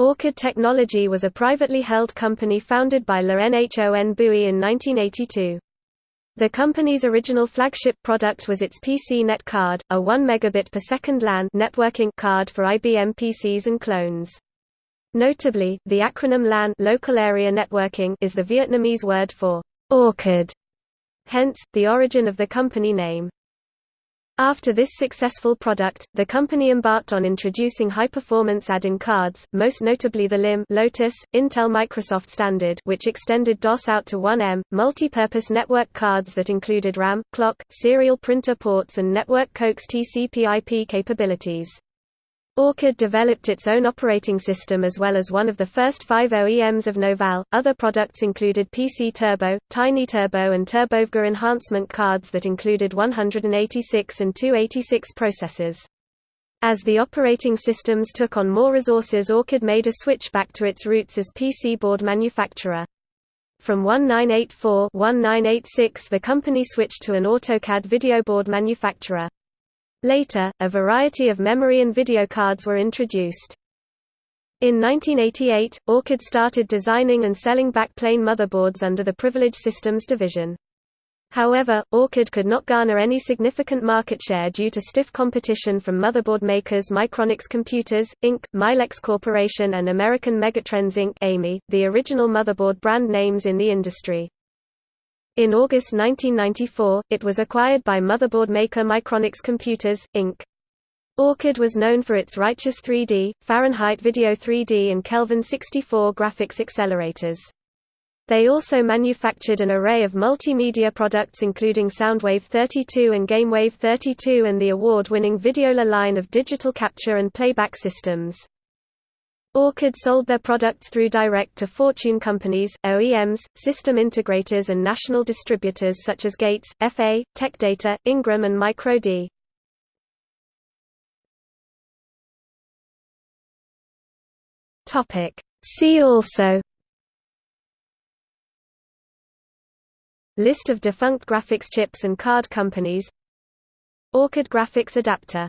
Orchid Technology was a privately held company founded by Le Nhon Bouy in 1982. The company's original flagship product was its PC Net card, a 1 megabit per second LAN networking card for IBM PCs and clones. Notably, the acronym LAN local area networking is the Vietnamese word for orchid, hence, the origin of the company name. After this successful product, the company embarked on introducing high-performance add-in cards, most notably the LIM Lotus, Intel Microsoft standard which extended DOS out to 1M, multi-purpose network cards that included RAM, clock, serial printer ports and network coax TCP/IP capabilities. Orchid developed its own operating system as well as one of the first five OEMs of Novell. Other products included PC Turbo, Tiny Turbo, and TurboVGA enhancement cards that included 186 and 286 processors. As the operating systems took on more resources Orchid made a switch back to its roots as PC board manufacturer. From 1984-1986 the company switched to an AutoCAD video board manufacturer. Later, a variety of memory and video cards were introduced. In 1988, Orchid started designing and selling backplane motherboards under the Privilege Systems division. However, Orchid could not garner any significant market share due to stiff competition from motherboard makers Micronics Computers, Inc., Mylex Corporation and American Megatrends Inc. AMI, the original motherboard brand names in the industry. In August 1994, it was acquired by motherboard maker Micronics Computers, Inc. Orchid was known for its Righteous 3D, Fahrenheit Video 3D and Kelvin 64 graphics accelerators. They also manufactured an array of multimedia products including Soundwave 32 and GameWave 32 and the award-winning Videola line of digital capture and playback systems. Orchid sold their products through direct-to-fortune companies, OEMs, system integrators and national distributors such as Gates, FA, TechData, Ingram and MicroD. See also List of defunct graphics chips and card companies Orchid graphics adapter